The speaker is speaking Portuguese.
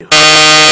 you